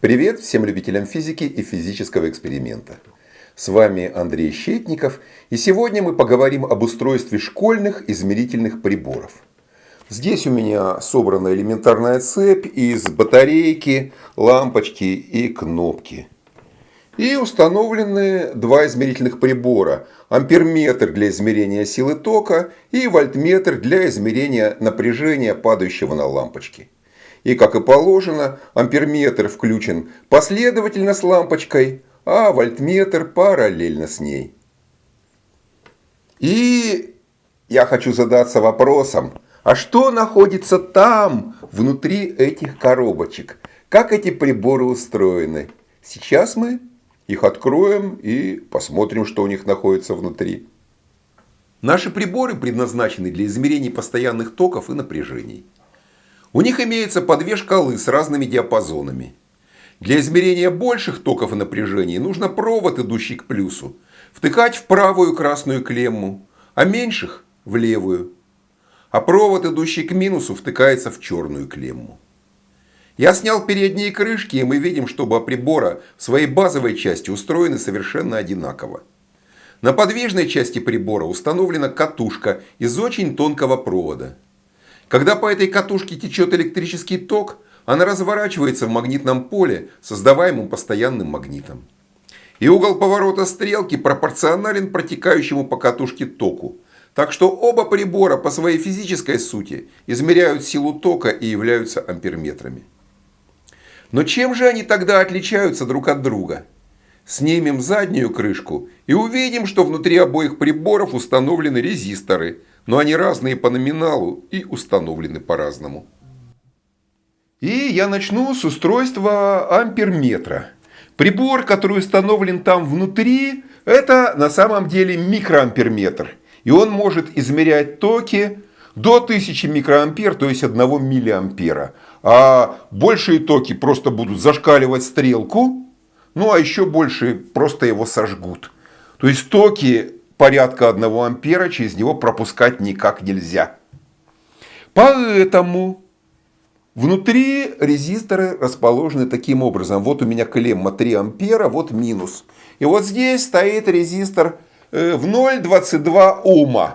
Привет всем любителям физики и физического эксперимента. С вами Андрей Щетников, и сегодня мы поговорим об устройстве школьных измерительных приборов. Здесь у меня собрана элементарная цепь из батарейки, лампочки и кнопки. И установлены два измерительных прибора. Амперметр для измерения силы тока и вольтметр для измерения напряжения, падающего на лампочки. И, как и положено, амперметр включен последовательно с лампочкой, а вольтметр параллельно с ней. И я хочу задаться вопросом, а что находится там, внутри этих коробочек? Как эти приборы устроены? Сейчас мы их откроем и посмотрим, что у них находится внутри. Наши приборы предназначены для измерения постоянных токов и напряжений. У них имеется по две шкалы с разными диапазонами. Для измерения больших токов и напряжений нужно провод, идущий к плюсу, втыкать в правую красную клемму, а меньших – в левую. А провод, идущий к минусу, втыкается в черную клемму. Я снял передние крышки, и мы видим, что оба прибора в своей базовой части устроены совершенно одинаково. На подвижной части прибора установлена катушка из очень тонкого провода. Когда по этой катушке течет электрический ток, она разворачивается в магнитном поле, создаваемом постоянным магнитом. И угол поворота стрелки пропорционален протекающему по катушке току. Так что оба прибора по своей физической сути измеряют силу тока и являются амперметрами. Но чем же они тогда отличаются друг от друга? Снимем заднюю крышку и увидим, что внутри обоих приборов установлены резисторы – но они разные по номиналу и установлены по-разному. И я начну с устройства амперметра. Прибор, который установлен там внутри, это на самом деле микроамперметр. И он может измерять токи до 1000 микроампер, то есть 1 миллиампера. А большие токи просто будут зашкаливать стрелку, ну а еще больше просто его сожгут. То есть токи порядка 1 ампера через него пропускать никак нельзя. Поэтому внутри резисторы расположены таким образом. Вот у меня клемма 3 ампера, вот минус. И вот здесь стоит резистор э, в 0,22 Ома.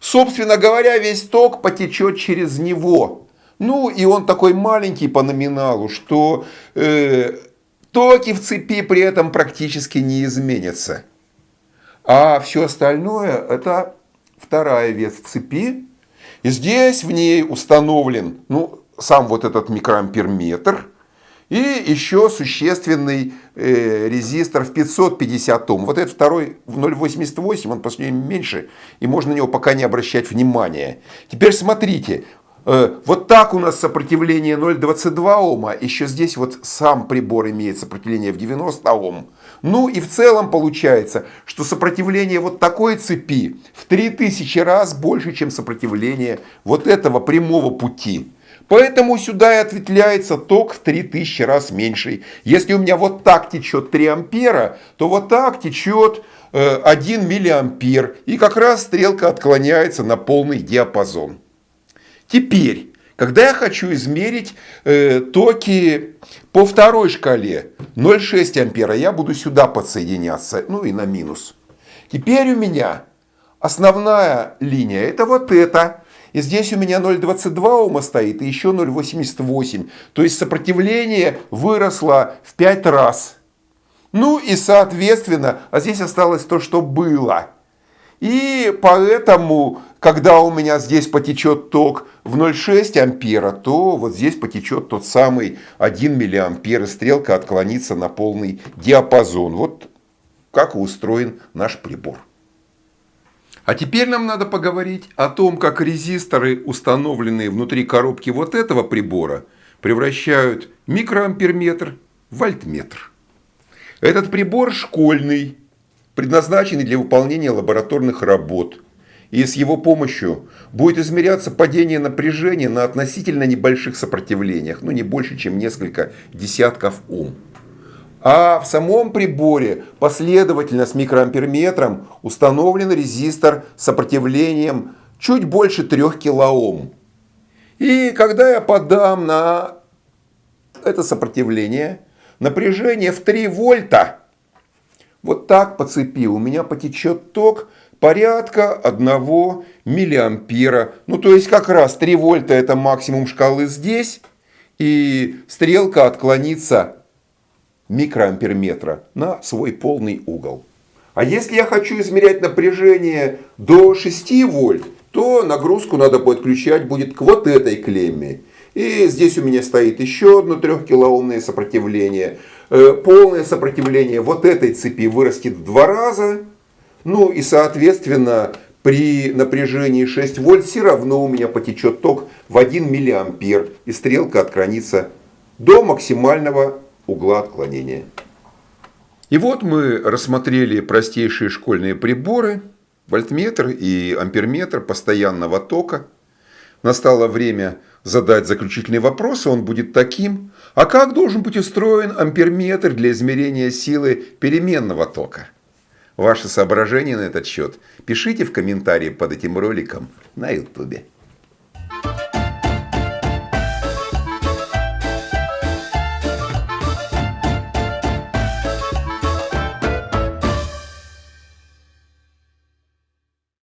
Собственно говоря, весь ток потечет через него. Ну и он такой маленький по номиналу, что э, токи в цепи при этом практически не изменятся. А все остальное это вторая ветвь цепи. И здесь в ней установлен ну, сам вот этот микроамперметр. И еще существенный э, резистор в 550 Ом. Вот этот второй в 0,88, он по сравнению меньше, и можно на него пока не обращать внимания. Теперь смотрите, вот так у нас сопротивление 0,22 Ома, еще здесь вот сам прибор имеет сопротивление в 90 Ом. Ну и в целом получается, что сопротивление вот такой цепи в 3000 раз больше, чем сопротивление вот этого прямого пути. Поэтому сюда и ответвляется ток в 3000 раз меньший. Если у меня вот так течет 3 ампера, то вот так течет 1 э, миллиампер. И как раз стрелка отклоняется на полный диапазон. Теперь когда я хочу измерить э, токи по второй шкале 0,6 ампера, я буду сюда подсоединяться, ну и на минус. Теперь у меня основная линия это вот эта. И здесь у меня 0,22 Ома стоит и еще 0,88. То есть сопротивление выросло в 5 раз. Ну и соответственно, а здесь осталось то, что было. И поэтому, когда у меня здесь потечет ток в 0,6 ампера, то вот здесь потечет тот самый 1 миллиампер, и стрелка отклонится на полный диапазон. Вот как устроен наш прибор. А теперь нам надо поговорить о том, как резисторы, установленные внутри коробки вот этого прибора, превращают микроамперметр в вольтметр. Этот прибор школьный, предназначенный для выполнения лабораторных работ. И с его помощью будет измеряться падение напряжения на относительно небольших сопротивлениях, ну не больше, чем несколько десятков Ом. А в самом приборе последовательно с микроамперметром установлен резистор с сопротивлением чуть больше 3 килоом. И когда я подам на это сопротивление, напряжение в 3 вольта, вот так по цепи у меня потечет ток порядка 1 миллиампера. Ну, то есть, как раз 3 вольта это максимум шкалы здесь, и стрелка отклонится микроамперметра на свой полный угол. А если я хочу измерять напряжение до 6 вольт, то нагрузку надо подключать будет к вот этой клемме. И здесь у меня стоит еще одно 3 килоомное сопротивление. Э, полное сопротивление вот этой цепи вырастет в два раза. Ну и соответственно при напряжении 6 вольт все равно у меня потечет ток в 1 миллиампер. И стрелка отклонится до максимального угла отклонения. И вот мы рассмотрели простейшие школьные приборы, вольтметр и амперметр постоянного тока. Настало время задать заключительный вопрос, он будет таким. А как должен быть устроен амперметр для измерения силы переменного тока? Ваши соображения на этот счет пишите в комментарии под этим роликом на YouTube.